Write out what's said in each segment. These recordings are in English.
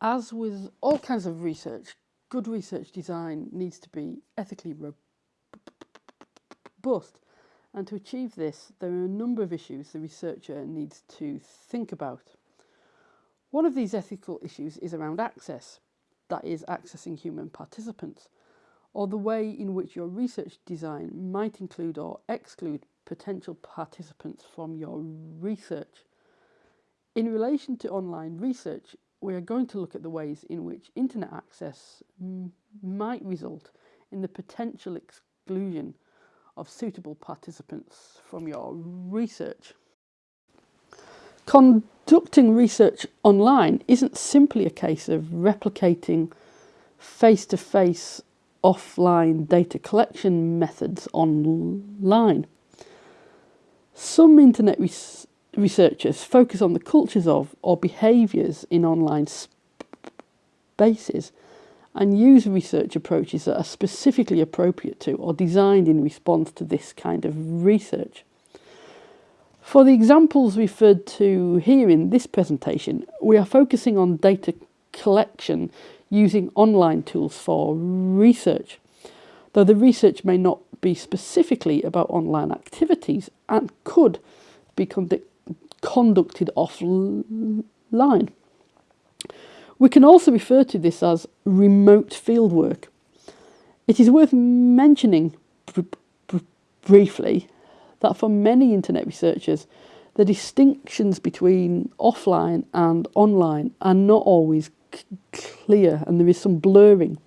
As with all kinds of research, good research design needs to be ethically robust. And to achieve this, there are a number of issues the researcher needs to think about. One of these ethical issues is around access, that is, accessing human participants, or the way in which your research design might include or exclude potential participants from your research. In relation to online research, we are going to look at the ways in which internet access might result in the potential exclusion of suitable participants from your research. Conducting research online isn't simply a case of replicating face-to-face -face offline data collection methods online. Some internet researchers focus on the cultures of or behaviours in online spaces and use research approaches that are specifically appropriate to or designed in response to this kind of research. For the examples referred to here in this presentation, we are focusing on data collection using online tools for research, though the research may not be specifically about online activities and could be conduct conducted offline. We can also refer to this as remote fieldwork. It is worth mentioning briefly that for many internet researchers, the distinctions between offline and online are not always clear and there is some blurring.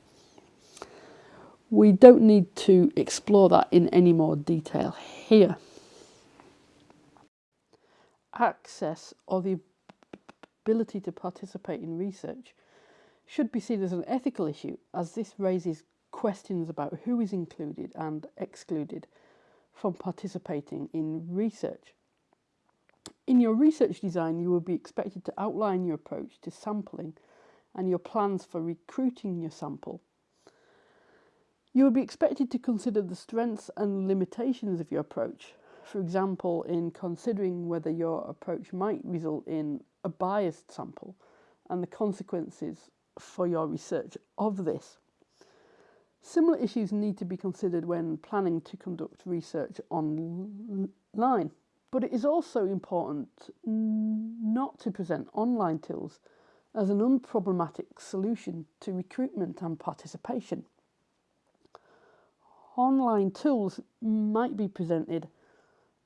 We don't need to explore that in any more detail here. Access or the ability to participate in research should be seen as an ethical issue as this raises questions about who is included and excluded from participating in research. In your research design, you will be expected to outline your approach to sampling and your plans for recruiting your sample. You will be expected to consider the strengths and limitations of your approach, for example, in considering whether your approach might result in a biased sample and the consequences for your research of this. Similar issues need to be considered when planning to conduct research online, but it is also important not to present online tools as an unproblematic solution to recruitment and participation. Online tools might be presented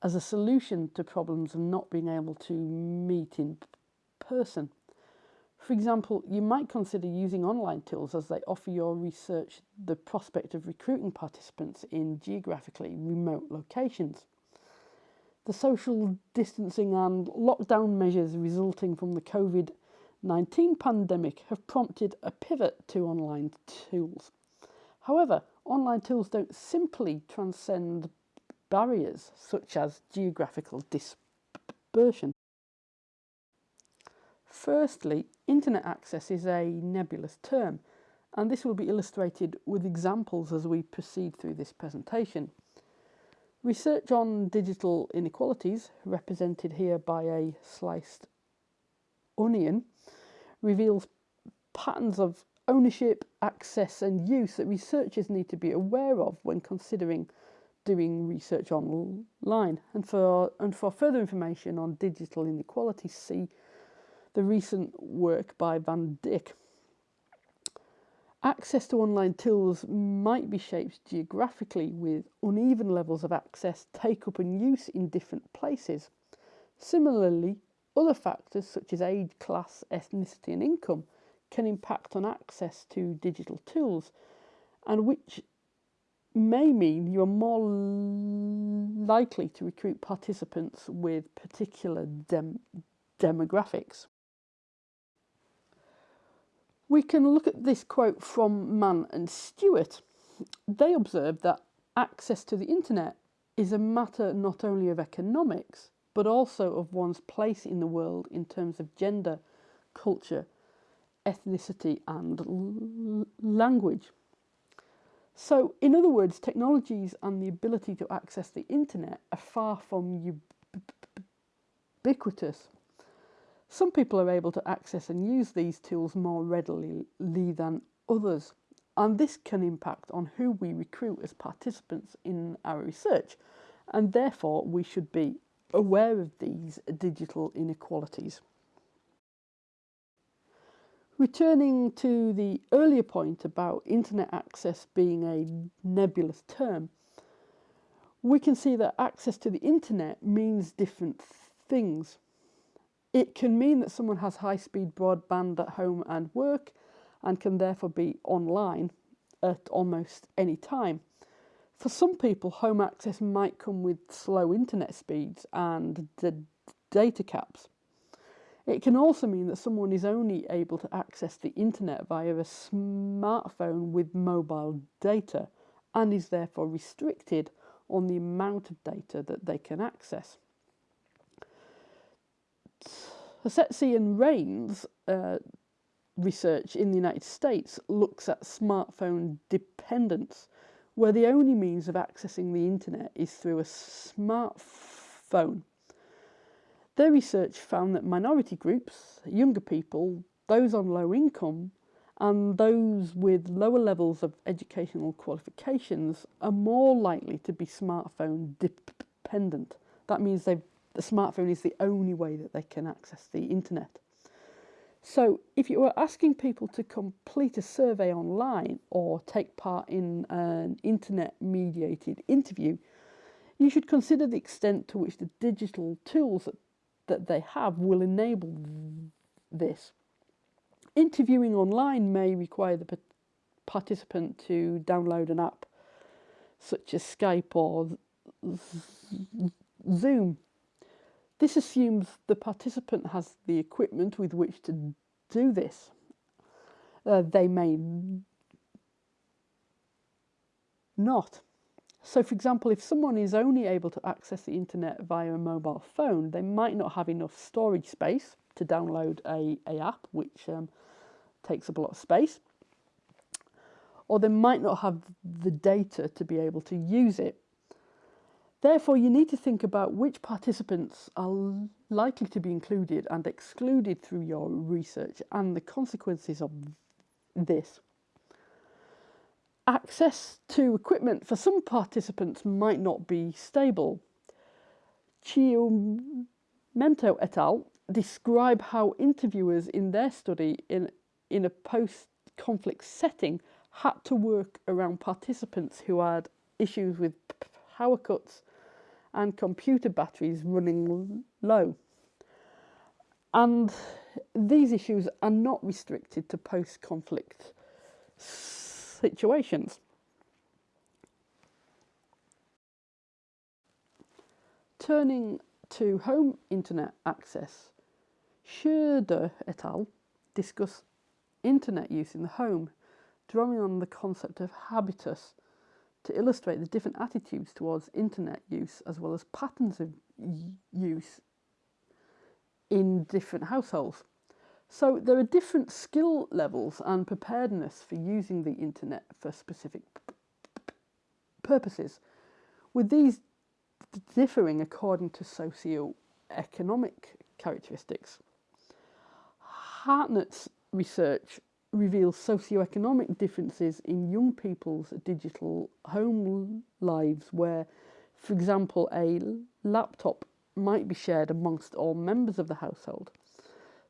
as a solution to problems of not being able to meet in person. For example, you might consider using online tools as they offer your research the prospect of recruiting participants in geographically remote locations. The social distancing and lockdown measures resulting from the COVID 19 pandemic have prompted a pivot to online tools. However, online tools don't simply transcend barriers such as geographical dispersion. Firstly, internet access is a nebulous term, and this will be illustrated with examples as we proceed through this presentation. Research on digital inequalities, represented here by a sliced onion, reveals patterns of ownership, access and use that researchers need to be aware of when considering doing research online. And for, and for further information on digital inequality, see the recent work by Van Dijk. Access to online tools might be shaped geographically with uneven levels of access, take up and use in different places. Similarly, other factors such as age, class, ethnicity and income can impact on access to digital tools and which may mean you are more likely to recruit participants with particular dem demographics. We can look at this quote from Mann and Stewart. They observed that access to the internet is a matter not only of economics, but also of one's place in the world in terms of gender, culture, ethnicity, and language. So, in other words, technologies and the ability to access the internet are far from ubiquitous. Some people are able to access and use these tools more readily than others, and this can impact on who we recruit as participants in our research, and therefore we should be aware of these digital inequalities. Returning to the earlier point about internet access being a nebulous term, we can see that access to the internet means different things. It can mean that someone has high speed broadband at home and work and can therefore be online at almost any time. For some people, home access might come with slow internet speeds and data caps. It can also mean that someone is only able to access the internet via a smartphone with mobile data and is therefore restricted on the amount of data that they can access. Tsetsi and Rains uh, research in the United States looks at smartphone dependence, where the only means of accessing the internet is through a smartphone. Their research found that minority groups, younger people, those on low income, and those with lower levels of educational qualifications are more likely to be smartphone dependent. That means the smartphone is the only way that they can access the internet. So, if you are asking people to complete a survey online or take part in an internet mediated interview, you should consider the extent to which the digital tools that that they have will enable this. Interviewing online may require the participant to download an app such as Skype or Zoom. This assumes the participant has the equipment with which to do this. Uh, they may not. So, for example, if someone is only able to access the internet via a mobile phone, they might not have enough storage space to download a, a app, which um, takes up a lot of space, or they might not have the data to be able to use it. Therefore, you need to think about which participants are likely to be included and excluded through your research and the consequences of this access to equipment for some participants might not be stable. Chiumento et al. describe how interviewers in their study in, in a post-conflict setting had to work around participants who had issues with power cuts and computer batteries running low. And these issues are not restricted to post-conflict situations. Turning to home internet access, Schroeder et al. discuss internet use in the home, drawing on the concept of habitus to illustrate the different attitudes towards internet use as well as patterns of use in different households. So there are different skill levels and preparedness for using the internet for specific purposes, with these differing according to socio-economic characteristics. Hartnett's research reveals socio-economic differences in young people's digital home lives where, for example, a laptop might be shared amongst all members of the household.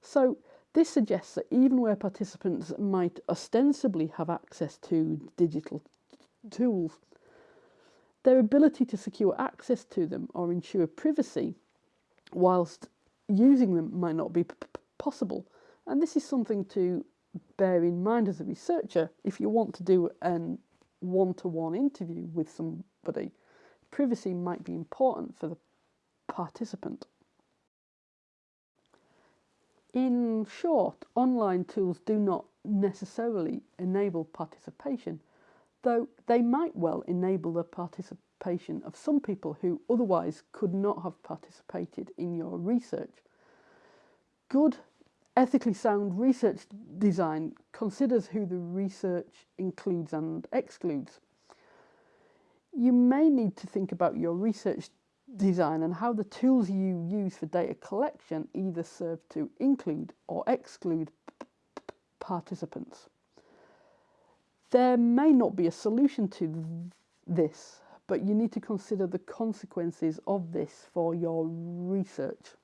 So this suggests that even where participants might ostensibly have access to digital tools, their ability to secure access to them or ensure privacy whilst using them might not be possible. And this is something to bear in mind as a researcher if you want to do an one-to-one -one interview with somebody. Privacy might be important for the participant. In short, online tools do not necessarily enable participation, though they might well enable the participation of some people who otherwise could not have participated in your research. Good, ethically sound research design considers who the research includes and excludes. You may need to think about your research design and how the tools you use for data collection either serve to include or exclude participants. There may not be a solution to this, but you need to consider the consequences of this for your research.